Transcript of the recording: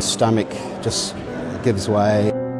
your stomach just gives way.